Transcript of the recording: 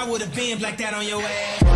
I would have been like that on your ass.